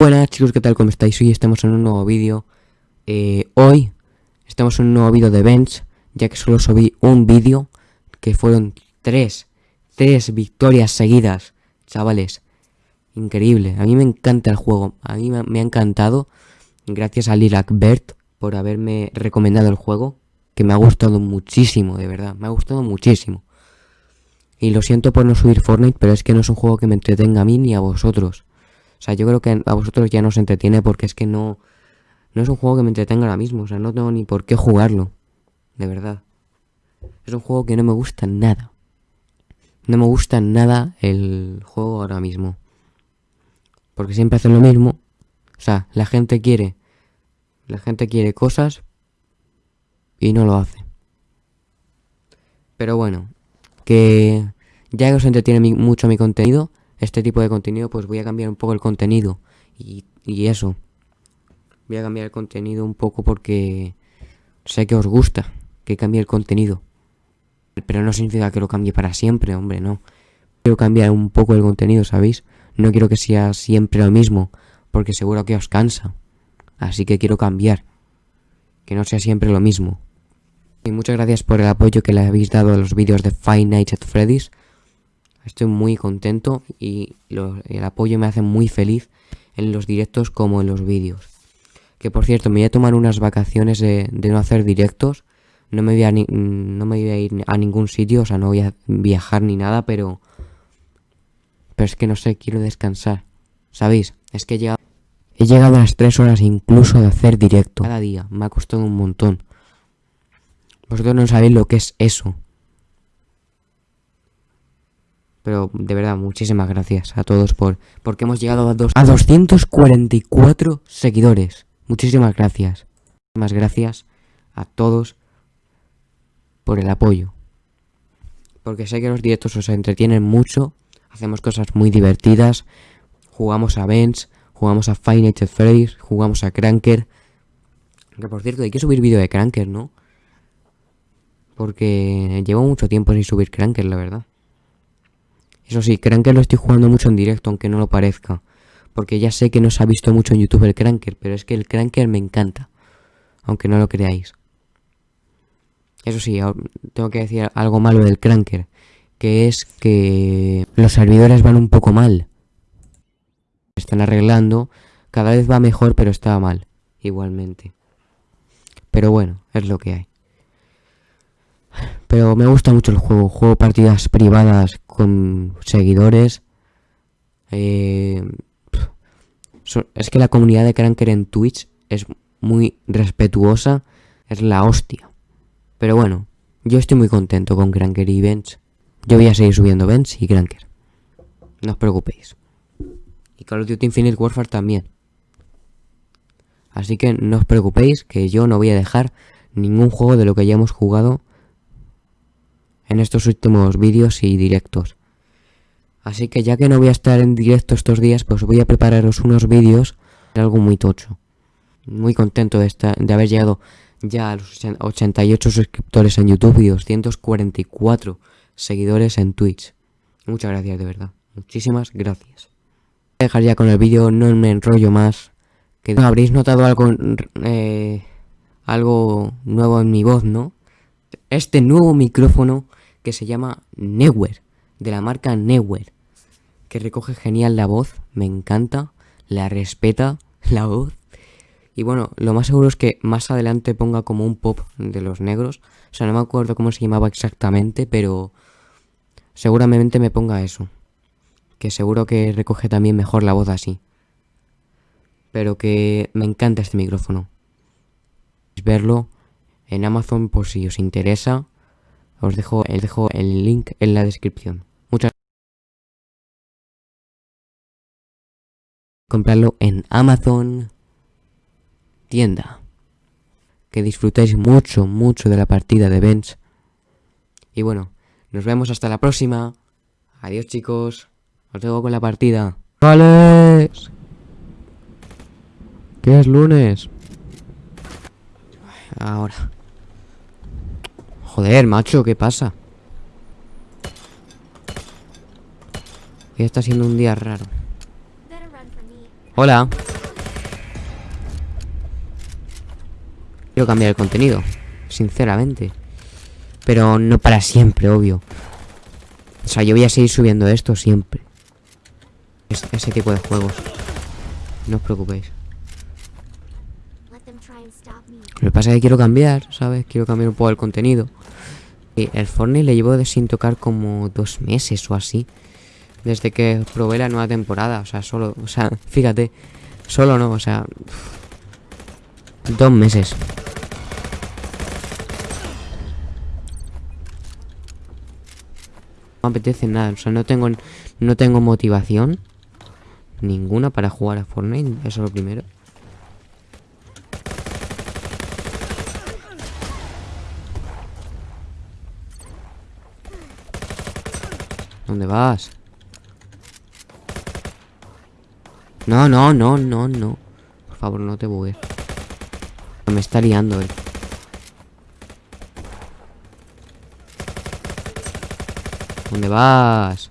Buenas chicos, ¿qué tal? ¿Cómo estáis? Hoy estamos en un nuevo vídeo. Eh, Hoy estamos en un nuevo vídeo de Bench Ya que solo subí un vídeo Que fueron tres Tres victorias seguidas Chavales. Increíble, a mí me encanta el juego. A mí me, ha encantado. Gracias a Lilac Bert Por haberme recomendado el juego Que me ha gustado muchísimo, de verdad. Me ha gustado muchísimo. Y lo siento por no subir Fortnite Pero es que no es un juego que me entretenga a mí ni a vosotros sea, yo creo que a vosotros ya no os entretiene porque es que no... No es un juego que me entretenga ahora mismo. O sea, no tengo ni por qué jugarlo. De verdad. Es un juego que no me gusta nada. No me gusta nada el juego ahora mismo. Porque siempre hacen lo mismo. O sea, la gente quiere... La gente quiere cosas y no lo hace. Pero bueno, que ya que os entretiene mucho mi contenido, este tipo de contenido, pues voy a cambiar un poco el contenido. Y, eso. Voy a cambiar el contenido un poco porque sé que os gusta que cambie el contenido. Pero no significa que lo cambie para siempre, hombre, no. Quiero cambiar un poco el contenido, ¿sabéis? No quiero que sea siempre lo mismo, porque seguro que os cansa. Así que quiero cambiar. Que no sea siempre lo mismo. Y muchas gracias por el apoyo que le habéis dado a los vídeos de Five Nights at Freddy's. Estoy muy contento y el apoyo me hace muy feliz en los directos como en los vídeos. Que por cierto, me voy a tomar unas vacaciones de, no hacer directos. No me, voy a no me a ir a ningún sitio, o sea, no voy a viajar ni nada, pero... Pero es que no sé, quiero descansar. ¿Sabéis? Es que he llegado, he llegado a las 3 horas incluso de hacer directo. Cada día, me ha costado un montón. Vosotros no sabéis lo que es eso. Pero de verdad, muchísimas gracias a todos por porque hemos llegado a, dos, a 244 seguidores. Muchísimas gracias. Muchísimas gracias a todos por el apoyo. Porque sé que los directos os entretienen mucho. Hacemos cosas muy divertidas. Jugamos a Bench, jugamos a Five Nights at jugamos a Cranker. Que por cierto, hay que subir vídeo de Cranker, ¿no? Porque llevo mucho tiempo sin subir Cranker, la verdad. Eso sí, Cranker lo estoy jugando mucho en directo, aunque no lo parezca. Porque ya sé que no se ha visto mucho en YouTube el Cranker, pero es que el Cranker me encanta. Aunque no lo creáis. Eso sí, tengo que decir algo malo del Cranker. Que es que los servidores van un poco mal. Están arreglando. Cada vez va mejor, pero está mal. Igualmente. Pero bueno, es lo que hay. Pero me gusta mucho el juego. Juego partidas privadas con seguidores. Eh, es que la comunidad de Cranker en Twitch es muy respetuosa. Es la hostia. Pero bueno, yo estoy muy contento con Cranker y Bench. Yo voy a seguir subiendo Bench y Cranker. No os preocupéis. Y Call of Duty Infinite Warfare también. Así que no os preocupéis que yo no voy a dejar ningún juego de lo que hayamos jugado en estos últimos vídeos y directos. Así que ya que no voy a estar en directo estos días, pues voy a prepararos unos vídeos de algo muy tocho. Muy contento de, estar, de haber llegado ya a los 88 suscriptores en YouTube y 244 seguidores en Twitch. Muchas gracias, de verdad. Muchísimas gracias. Voy a dejar ya con el vídeo, no me enrollo más. Que habréis notado eh, algo nuevo en mi voz, ¿no? Este nuevo micrófono que se llama Newer, de la marca Newer, que recoge genial la voz, me encanta, la respeta la voz. Y bueno, lo más seguro es que más adelante ponga como un pop de los negros. O sea, no me acuerdo cómo se llamaba exactamente, pero seguramente me ponga eso. Que seguro que recoge también mejor la voz así. Pero que me encanta este micrófono. Verlo en Amazon por si os interesa. Os dejo, os dejo el link en la descripción. Muchas comprarlo en Amazon tienda. Que disfrutéis mucho, mucho de la partida de Bench. Y bueno, nos vemos hasta la próxima. Adiós chicos. Os dejo con la partida. ¡Vale! ¿Qué es lunes? Ahora. Joder, macho, ¿qué pasa? Hoy está siendo un día raro. Hola. Quiero cambiar el contenido Sinceramente. Pero no para siempre, obvio. O sea, yo voy a seguir subiendo esto siempre. Ese tipo de juegos. No os preocupéis. Lo que pasa es que quiero cambiar, ¿sabes? Quiero cambiar un poco el contenido. Y el Fortnite le llevo de sin tocar como dos meses o así. Desde que probé la nueva temporada. O sea, solo, o sea, fíjate. Solo no, o sea... Dos meses. No me apetece nada, o sea, no tengo, no tengo motivación ninguna para jugar a Fortnite, eso es lo primero. ¿Dónde vas? No, no, no, no, no. Por favor, no te bugues. Me está liando él. ¿Dónde vas?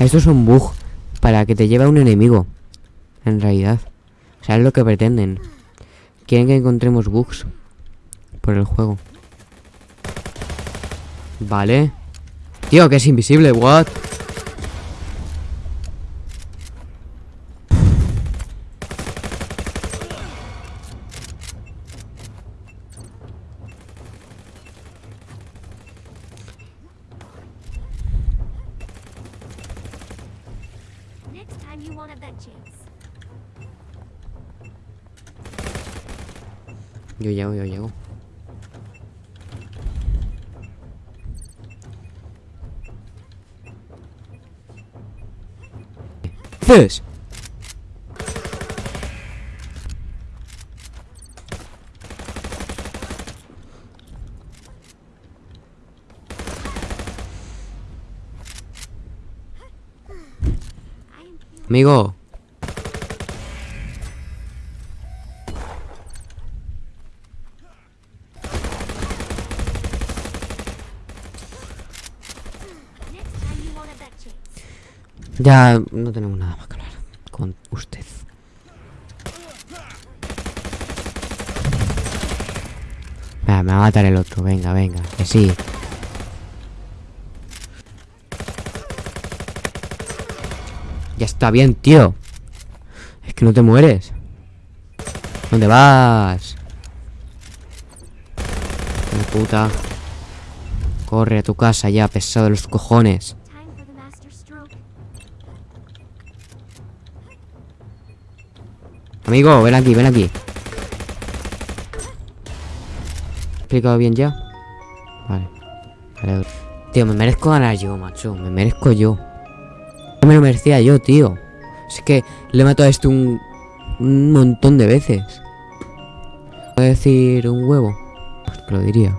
Esto es un bug para que te lleve a un enemigo. En realidad. O sea, es lo que pretenden. Quieren que encontremos bugs por el juego. Vale. Tío, que es invisible, what? Yo llego, yo llego. This. Amigo. Ya no tenemos nada más que hablar con usted. me va a matar el otro, venga, venga, que sí. Ya está bien, tío. Es que no te mueres. ¿Dónde vas? puta. Corre a tu casa ya, pesado de los cojones. Amigo, ven aquí, ven aquí. explicado bien ya? Vale. Tío, me merezco ganar yo, macho. Me merezco yo. No me lo merecía yo, tío. Es que le he matado a este un, un montón de veces. ¿Puedo decir un huevo? Pues lo diría.